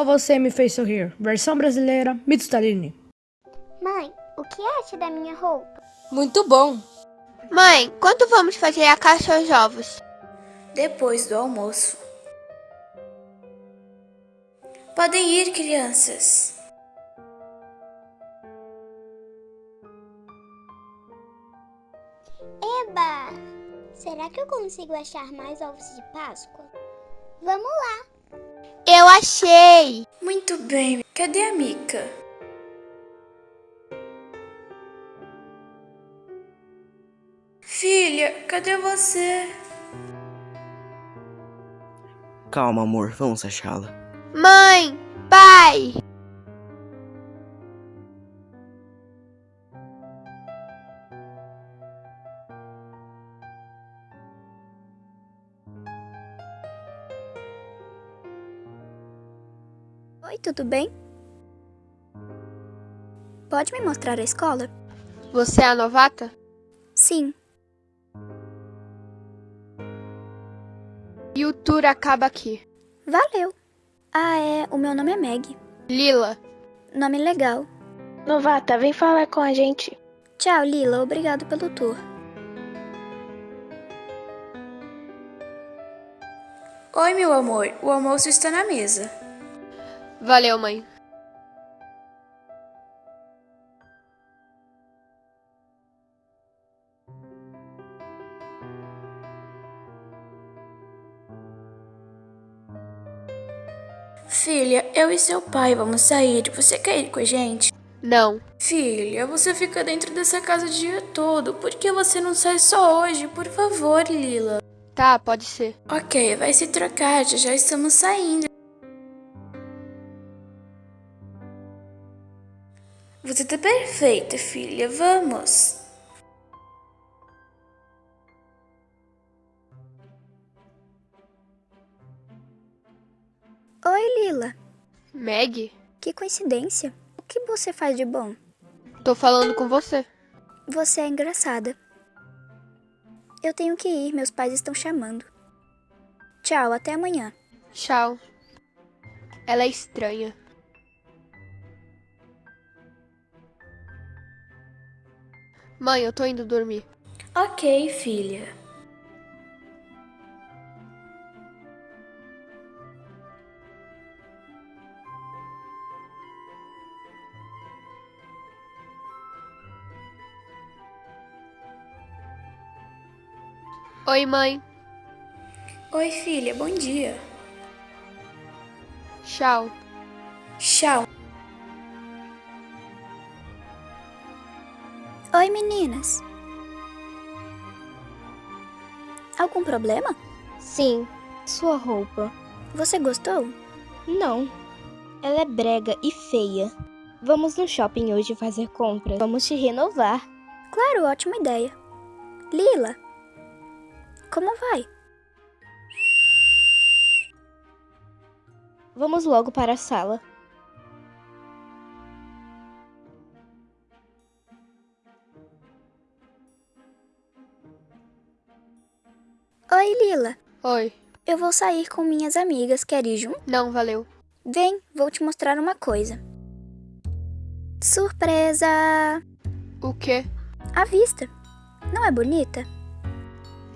Só você me fez sorrir. Versão brasileira, Mito. Mãe, o que acha da minha roupa? Muito bom. Mãe, quando vamos fazer a caça aos ovos? Depois do almoço. Podem ir, crianças. Eba! Será que eu consigo achar mais ovos de Páscoa? Vamos lá! Eu achei! Muito bem. Cadê a Mica? Filha, cadê você? Calma, amor, vamos achá-la. Mãe! Pai! Tudo bem? Pode me mostrar a escola? Você é a novata? Sim. E o tour acaba aqui. Valeu. Ah, é. O meu nome é Meg. Lila. Nome legal. Novata, vem falar com a gente. Tchau, Lila. Obrigado pelo tour. Oi, meu amor. O almoço está na mesa. Valeu, mãe. Filha, eu e seu pai vamos sair. Você quer ir com a gente? Não. Filha, você fica dentro dessa casa o dia todo. Por que você não sai só hoje? Por favor, Lila. Tá, pode ser. Ok, vai se trocar. Já já estamos saindo. Você tá perfeita, filha. Vamos. Oi, Lila. Meg? Que coincidência. O que você faz de bom? Tô falando com você. Você é engraçada. Eu tenho que ir, meus pais estão chamando. Tchau, até amanhã. Tchau. Ela é estranha. Mãe, eu tô indo dormir. Ok, filha. Oi, mãe. Oi, filha. Bom dia. Tchau. Tchau. Oi, meninas. Algum problema? Sim, sua roupa. Você gostou? Não. Ela é brega e feia. Vamos no shopping hoje fazer compras. Vamos te renovar. Claro, ótima ideia. Lila, como vai? Vamos logo para a sala. Oi, Lila. Oi. Eu vou sair com minhas amigas. Quer ir junto? Não, valeu. Vem, vou te mostrar uma coisa. Surpresa! O quê? A vista. Não é bonita?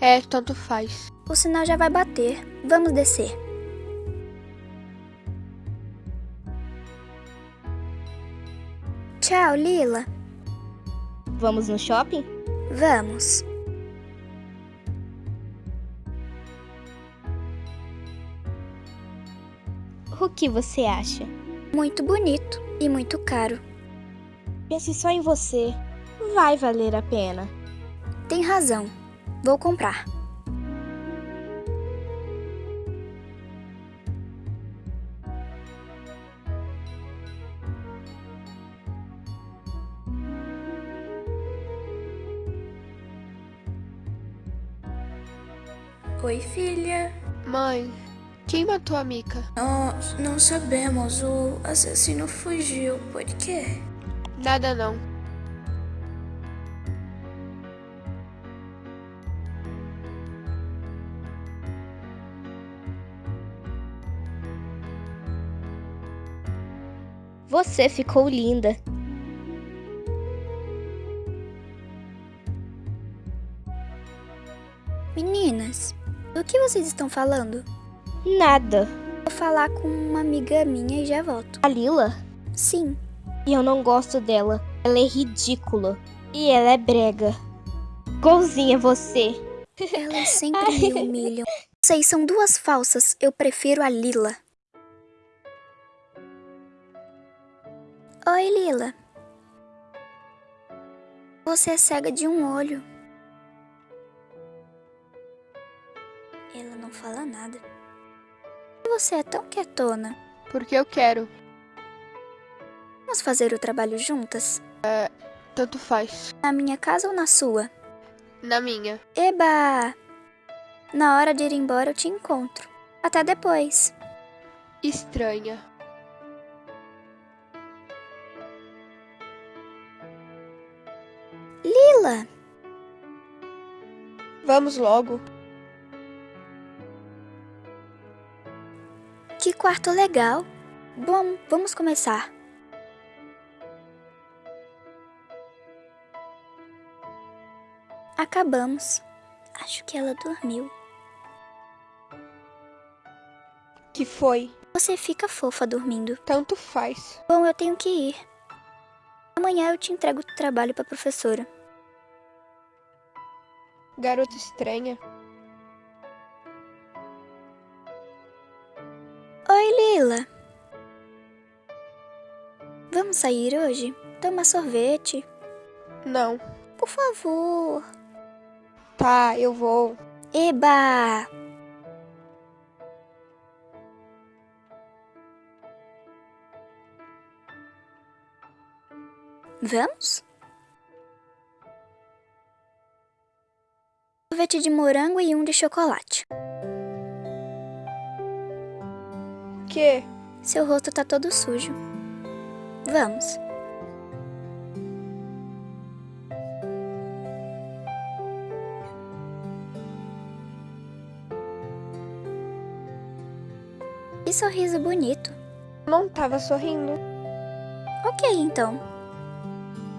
É, tanto faz. O sinal já vai bater. Vamos descer. Tchau, Lila. Vamos no shopping? Vamos. Que você acha? Muito bonito e muito caro. Pense só em você. Vai valer a pena. Tem razão. Vou comprar. Oi, filha. Mãe, quem matou a Mika? Nós não sabemos. O assassino fugiu. Por quê? Nada não. Você ficou linda. Meninas, do que vocês estão falando? Nada. Vou falar com uma amiga minha e já volto. A Lila? Sim, E eu não gosto dela. Ela é ridícula. E ela é brega. Golzinha você. elas sempre me humilham. Vocês são duas falsas, eu prefiro a Lila. Oi, Lila. Você é cega de um olho. Ela não fala nada. Você é tão quietona. Porque eu quero. Vamos fazer o trabalho juntas? Tanto faz. Na minha casa ou na sua? Na minha. Eba! Na hora de ir embora eu te encontro. Até depois. Estranha. Lila! Vamos logo. Que quarto legal. Bom, vamos começar. Acabamos. Acho que ela dormiu. Que foi? Você fica fofa dormindo. Tanto faz. Bom, eu tenho que ir. Amanhã eu te entrego o trabalho pra professora. Garota estranha. Oi, Lila. Vamos sair hoje? Tomar sorvete? Não. Por favor. Tá, eu vou. Eba! Vamos? Sorvete de morango e um de chocolate. Que? Seu rosto tá todo sujo. Vamos. Que sorriso bonito. Não tava sorrindo. Ok, então.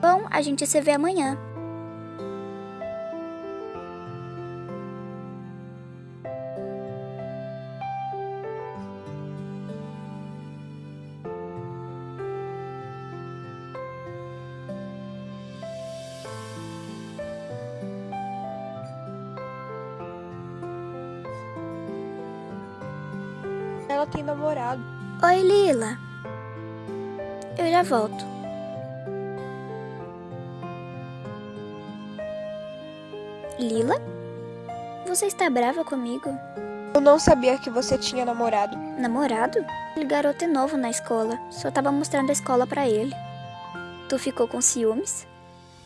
Bom, a gente se vê amanhã. Ela tem namorado. Oi, Lila. Eu já volto. Lila? Você está brava comigo? Eu não sabia que você tinha namorado. Namorado? Aquele garoto é novo na escola. Só tava mostrando a escola pra ele. Tu ficou com ciúmes?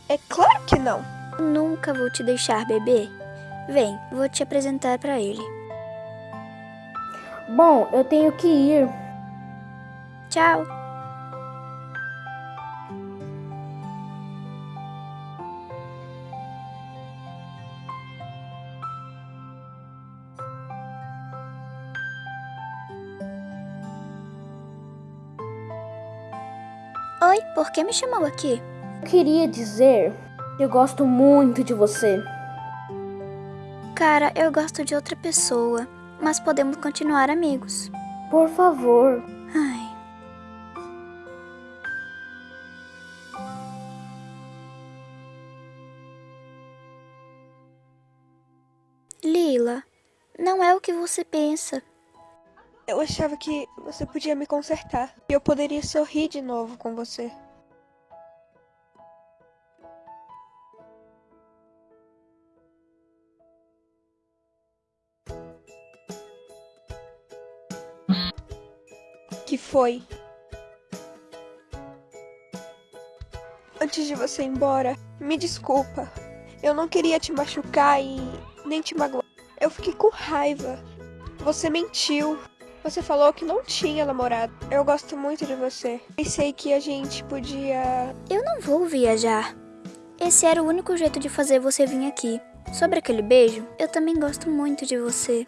É claro que não. Nunca vou te deixar, bebê. Vem, vou te apresentar pra ele. Bom, eu tenho que ir. Tchau. Oi, por que me chamou aqui? Eu queria dizer que eu gosto muito de você. Cara, eu gosto de outra pessoa, mas podemos continuar amigos. Por favor. Ai. Lila, não é o que você pensa. Eu achava que você podia me consertar. E eu poderia sorrir de novo com você. Que foi? Antes de você ir embora, me desculpa. Eu não queria te machucar e nem te magoar. Eu fiquei com raiva. Você mentiu. Você falou que não tinha namorado. Eu gosto muito de você. Pensei que a gente podia. Eu não vou viajar. Esse era o único jeito de fazer você vir aqui. Sobre aquele beijo, eu também gosto muito de você.